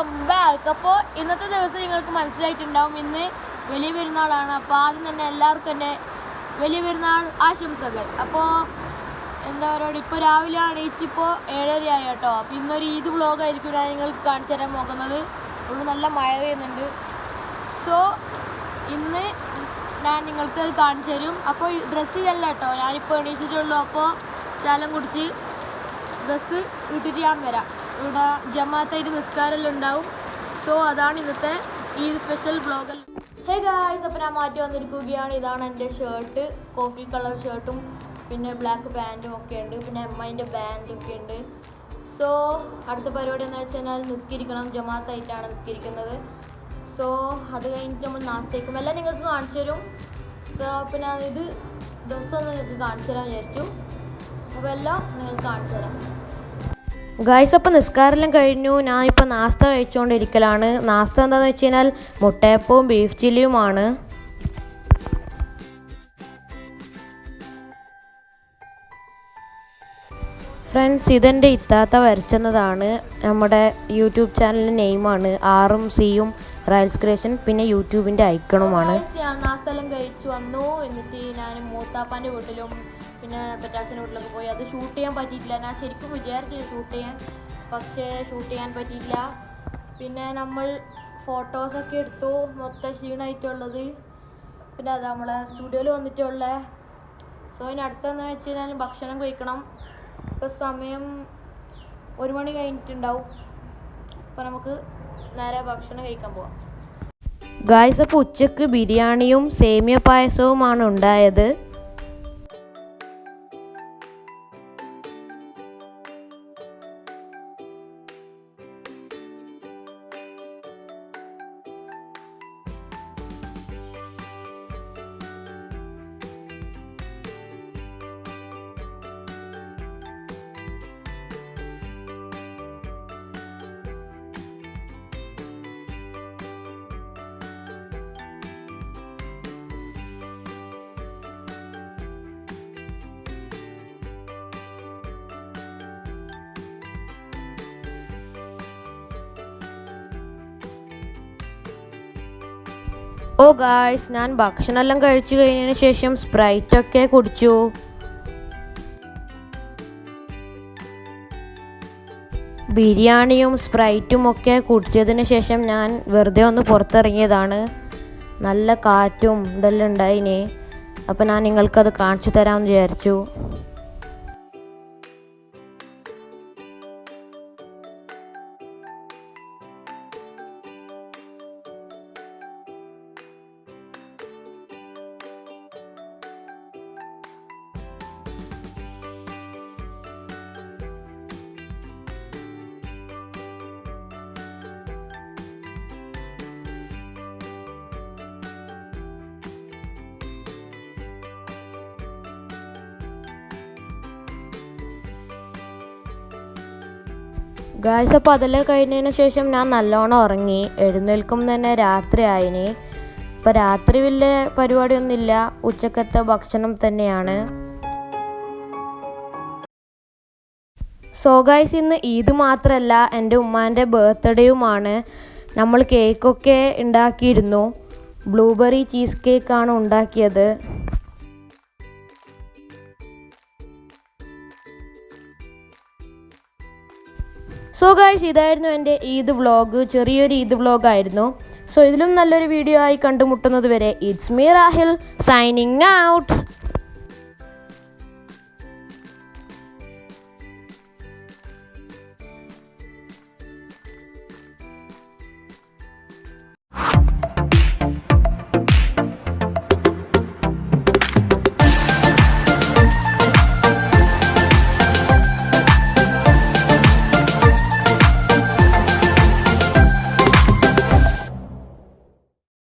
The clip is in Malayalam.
അപ്പോൾ ഇന്നത്തെ ദിവസം നിങ്ങൾക്ക് മനസ്സിലായിട്ടുണ്ടാവും ഇന്ന് വലിയ പെരുന്നാളാണ്. അപ്പോൾ ആദ്യം തന്നെ എല്ലാവർക്കും തന്നെ വലിയ പെരുന്നാൾ ആശംസകൾ. അപ്പോൾ എന്താ പറയുക ഇപ്പോൾ രാവിലെ എണീച്ചിപ്പോൾ ഏഴരയായി കേട്ടോ. അപ്പോൾ ഇന്നൊരു ഈദ് വ്ളോഗായിരിക്കും ഞാൻ നിങ്ങൾക്ക് കാണിച്ചു തരാൻ പോകുന്നത്. ഇവിടെ നല്ല മഴ പെയ്യുന്നുണ്ട്. സോ ഇന്ന് ഞാൻ നിങ്ങൾക്ക് അത് കാണിച്ചു തരും. അപ്പോൾ ഡ്രസ്സ് ഇതല്ല കേട്ടോ. ഞാനിപ്പോൾ എണീച്ചിട്ടുള്ളൂ. അപ്പോൾ ചാലം കുടിച്ച് ഡ്രസ്സ് ഇട്ടിട്ട് ഞാൻ വരാം. ഇവിടെ ജമാഅത്തായിട്ട് നിസ്കാരമെല്ലാം ഉണ്ടാവും. സോ അതാണ് ഇന്നത്തെ ഈ സ്പെഷ്യൽ ബ്ലോഗിൽ ഹേ ഗായ്സ് അപ്പോൾ ഞാൻ മാറ്റി വന്നിരിക്കുകയാണ്. ഇതാണ് എന്റെ ഷർട്ട് കോഫി കളർ ഷർട്ടും പിന്നെ ബ്ലാക്ക് പാന്റും ഒക്കെ ഉണ്ട്. പിന്നെ അമ്മേന്റെ ബാൻഡൊക്കെ ഉണ്ട്. സോ അടുത്ത പരിപാടി എന്ന് വെച്ച് കഴിഞ്ഞാൽ നിസ്കരിക്കണം. ജമാഅത്തായിട്ടാണ് നിസ്കരിക്കുന്നത്. സോ അത് കഴിഞ്ഞിട്ട് നമ്മൾ നാസ്തേക്കും. എല്ലാം നിങ്ങൾക്ക് കാണിച്ചു തരും. സോ പിന്നെ ഇത് ഡ്രസ്സൊന്ന് നിങ്ങൾക്ക് കാണിച്ചു തരാൻ വിചാരിച്ചു. അപ്പോൾ എല്ലാം നിങ്ങൾക്ക് കാണിച്ചു തരാം. ഗായ്സ് അപ്പോൾ നിസ്കാരെല്ലാം കഴിഞ്ഞു. ഞാൻ ഇപ്പോൾ നാസ്ത കഴിച്ചുകൊണ്ടിരിക്കലാണ് നാസ്ത എന്താണെന്ന് വെച്ച് കഴിഞ്ഞാൽ മുട്ടയപ്പവും ബീഫ് ചില്ലിയുമാണ് ഫ്രണ്ട്സ് ഇതെന്റെ ഇത്താത്ത വരച്ചെന്നതാണ്. നമ്മുടെ യൂട്യൂബ് ചാനലിന്റെ നെയിമാണ്. ആറും സിയും റയൽസ് ക്രിയേഷൻ പിന്നെ യൂട്യൂബിന്റെ ഐക്കണുമാണ്. കഴിച്ചു വന്നു. എന്നിട്ട് ഞാൻ മൂത്താപ്പാന്റെ വീട്ടിലും പിന്നെ പെറ്റാസിന്റെ വീട്ടിലൊക്കെ പോയി. അത് ഷൂട്ട് ചെയ്യാൻ പറ്റിയിട്ടില്ല. ഞാൻ ശരിക്കും വിചാരിച്ചില്ല ഷൂട്ട് ചെയ്യാൻ. പക്ഷേ ഷൂട്ട് ചെയ്യാൻ പറ്റിയില്ല. പിന്നെ നമ്മൾ ഫോട്ടോസൊക്കെ എടുത്തു. മൊത്തം ക്ഷീണമായിട്ടുള്ളത് പിന്നെ അത് നമ്മളെ സ്റ്റുഡിയോയിൽ വന്നിട്ടുള്ള. സോ ഇനി അടുത്തെന്ന് വെച്ച് കഴിഞ്ഞാൽ ഭക്ഷണം കഴിക്കണം. ഇപ്പോൾ സമയം ഒരു മണി കഴിഞ്ഞിട്ടുണ്ടാവും. അപ്പോൾ നമുക്ക് നേരെ ഭക്ഷണം കഴിക്കാൻ പോവാം. ഗായ്സ് അപ്പോൾ ഉച്ചയ്ക്ക് ബിരിയാണിയും സേമിയ പായസവുമാണ് ഉണ്ടായത്. ഓ ഗായ്സ് ഞാൻ ഭക്ഷണമെല്ലാം കഴിച്ചു കഴിഞ്ഞതിന് ശേഷം സ്പ്രൈറ്റൊക്കെ കുടിച്ചു. ബിരിയാണിയും സ്പ്രൈറ്റും ഒക്കെ കുടിച്ചതിന് ശേഷം ഞാൻ വെറുതെ ഒന്ന് പുറത്തിറങ്ങിയതാണ്. നല്ല കാറ്റും ഇതെല്ലാം ഉണ്ടായിനെ. അപ്പോൾ ഞാൻ നിങ്ങൾക്കത് കാണിച്ചു തരാമെന്ന് വിചാരിച്ചു. ഗായ്സ് അപ്പോൾ അതെല്ലാം കഴിഞ്ഞതിന് ശേഷം ഞാൻ നല്ലോണം ഉറങ്ങി. എഴുന്നേൽക്കും തന്നെ രാത്രി ആയിന്. ഇപ്പോൾ രാത്രി വലിയ പരിപാടിയൊന്നുമില്ല. ഉച്ചക്കത്തെ ഭക്ഷണം തന്നെയാണ്. സോ ഗായ്സ് ഇന്ന് ഈദ് മാത്രമല്ല എന്റെ ഉമ്മാന്റെ ബർത്ത്ഡേയുമാണ്. നമ്മൾ കേക്കൊക്കെ ഉണ്ടാക്കിയിരുന്നു. ബ്ലൂബെറി ചീസ് കേക്കാണ് ഉണ്ടാക്കിയത്. സോ ഗായ്സ് ഇതായിരുന്നു എന്റെ ഈദ് വ്ളോഗ്. ചെറിയൊരു ഈദ് വ്ളോഗ് ആയിരുന്നു സോ ഇതിലും നല്ലൊരു വീഡിയോ ആയി കണ്ടുമുട്ടുന്നത് വരെ it's me Rahil signing out